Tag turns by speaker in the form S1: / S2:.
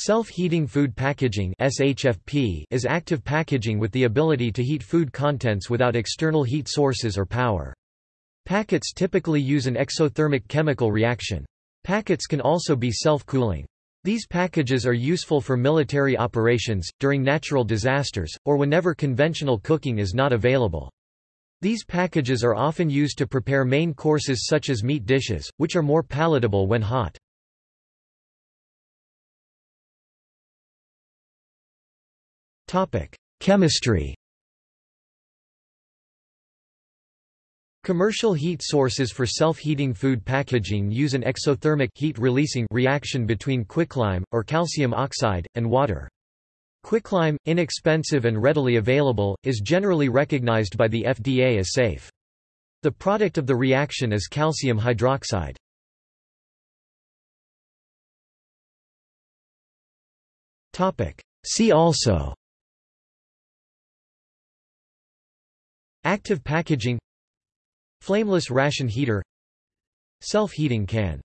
S1: Self-heating food packaging SHFP is active packaging with the ability to heat food contents without external heat sources or power. Packets typically use an exothermic chemical reaction. Packets can also be self-cooling. These packages are useful for military operations, during natural disasters, or whenever conventional cooking is not available. These packages are often used to prepare main courses such as meat dishes, which are more palatable when hot. Chemistry Commercial heat sources for self-heating food packaging use an exothermic heat-releasing reaction between quicklime, or calcium oxide, and water. Quicklime, inexpensive and readily available, is generally recognized by the FDA as safe. The product of the reaction is calcium hydroxide. See also Active packaging Flameless ration heater Self-heating can